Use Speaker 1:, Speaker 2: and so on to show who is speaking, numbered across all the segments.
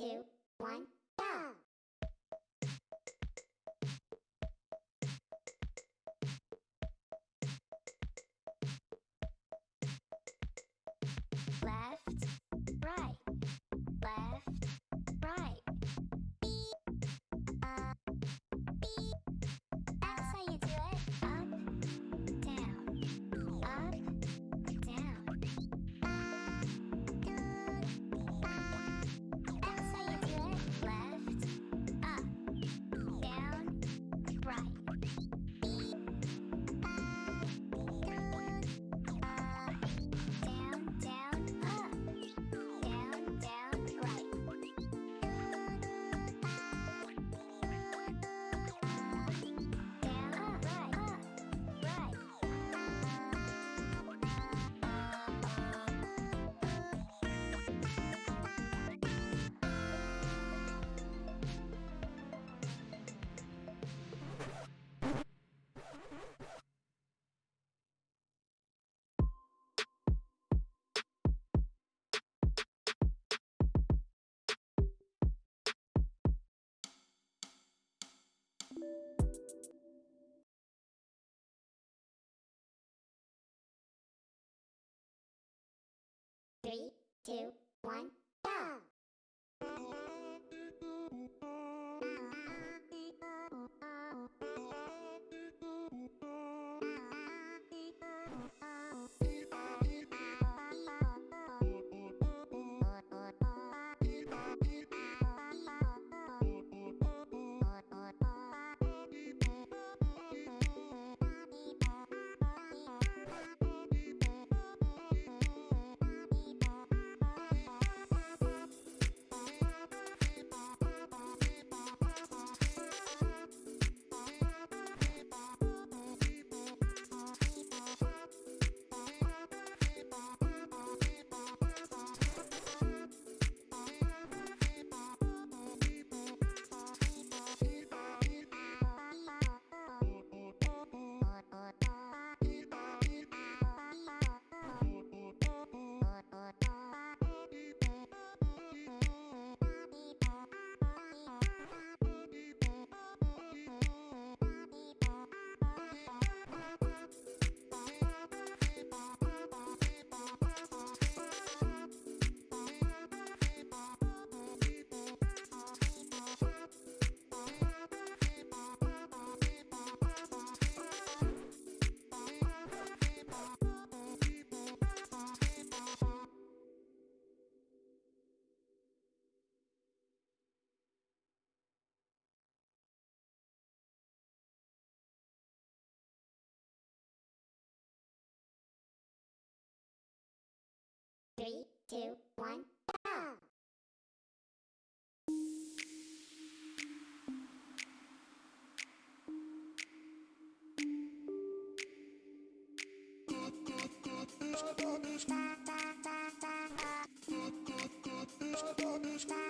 Speaker 1: two, one. two, two, one, go! Stop,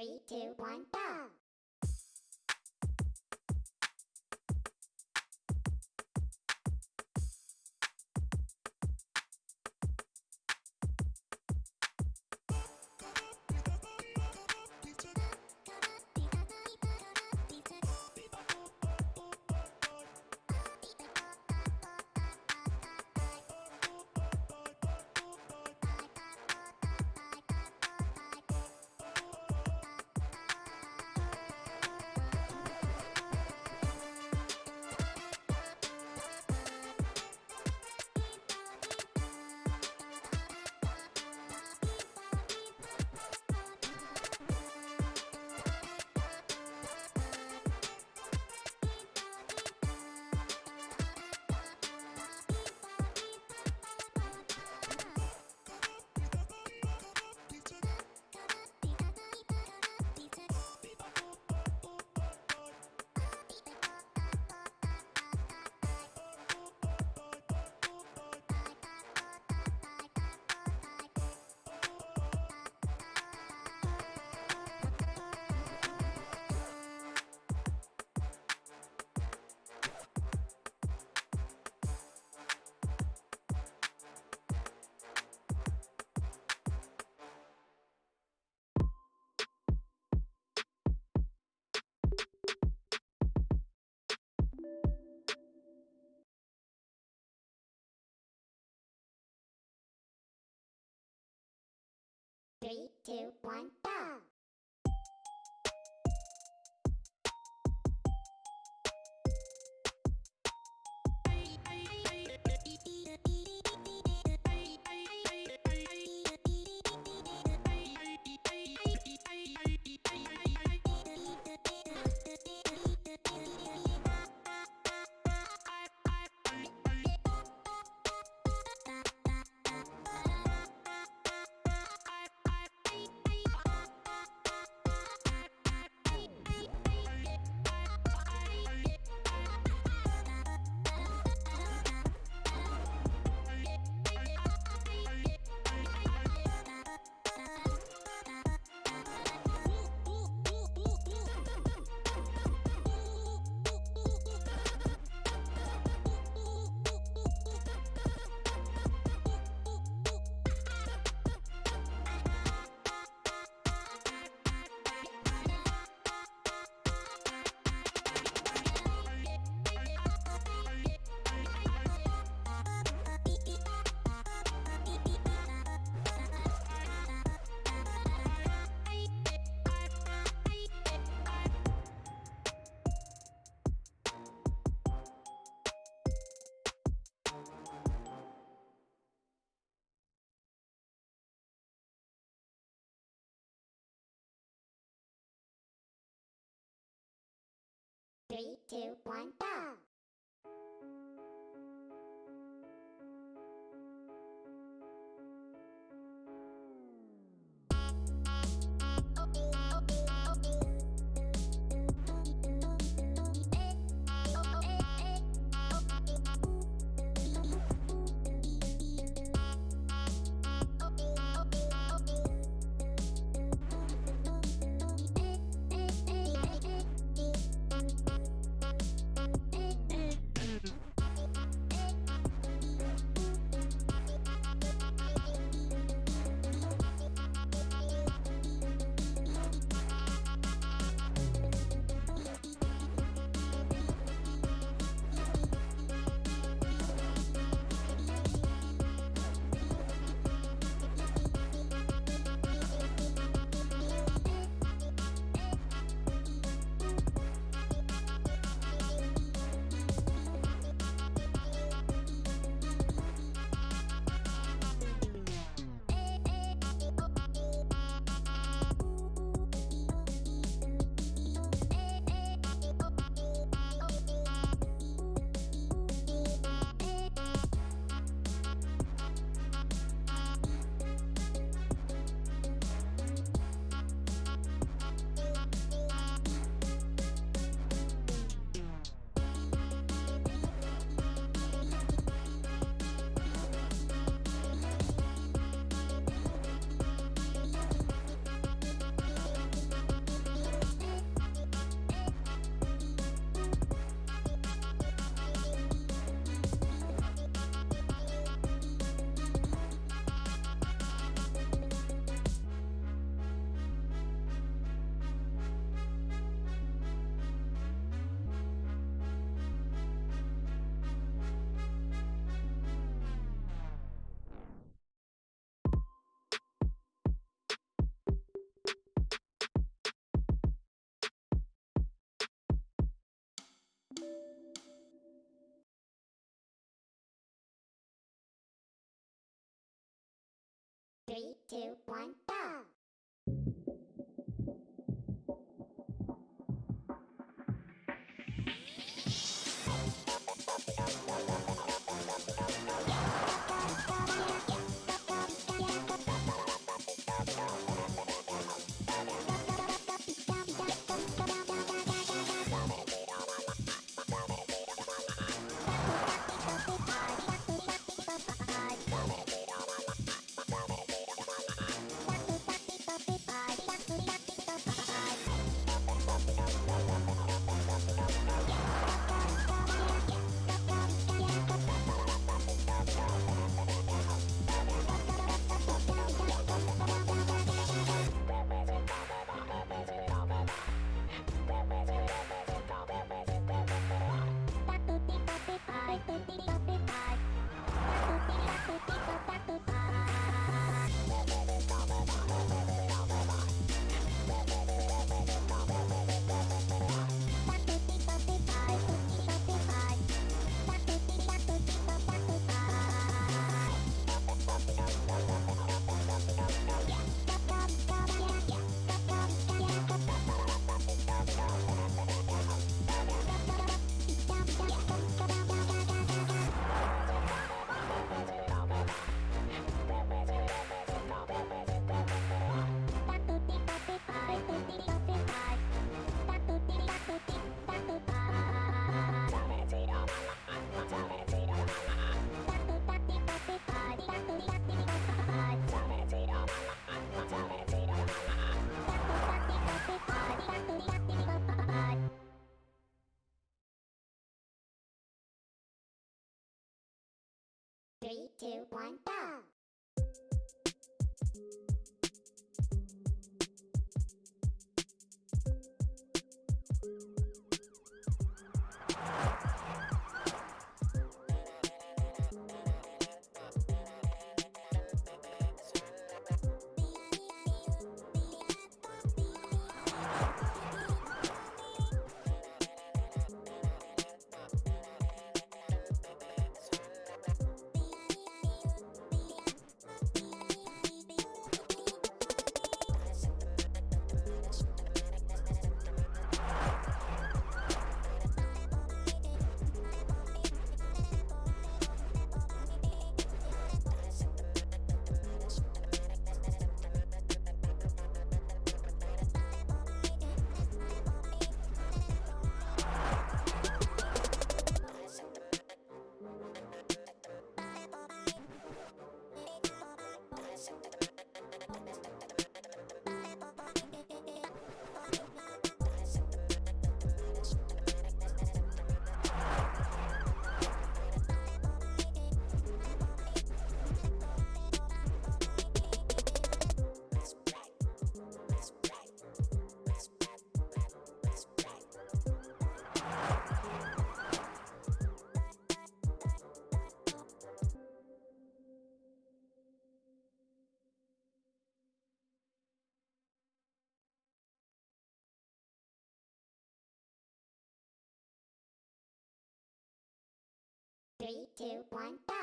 Speaker 1: Three, two, one, go! Two, one, go! Three, two, one, go! Two, one, go! Three, two, one, go! Two, one, go!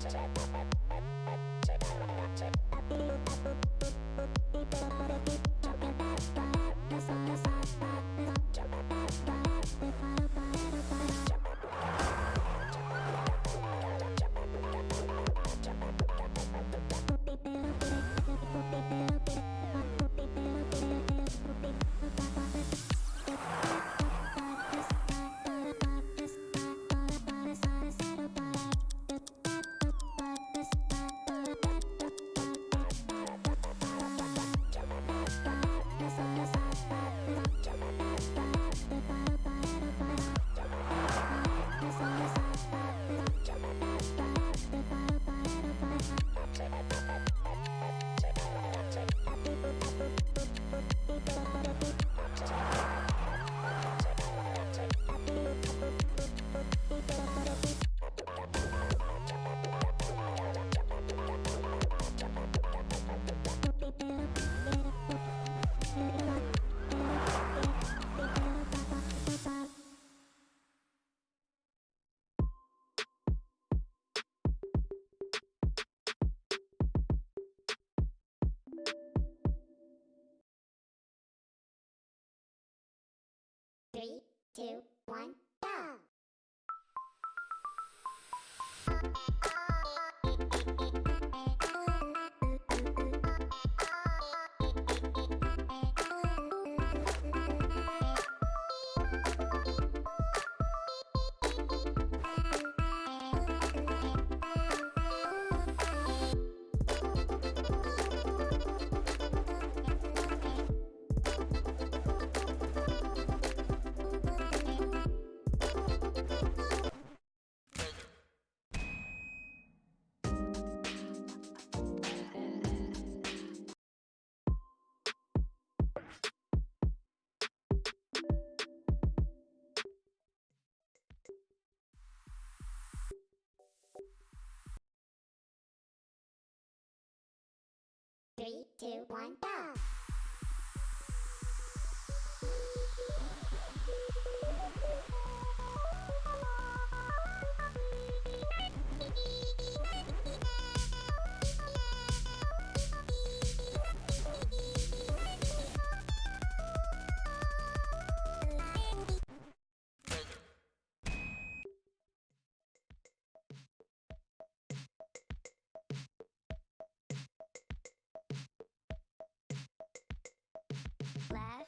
Speaker 1: Three, two, one, go! class.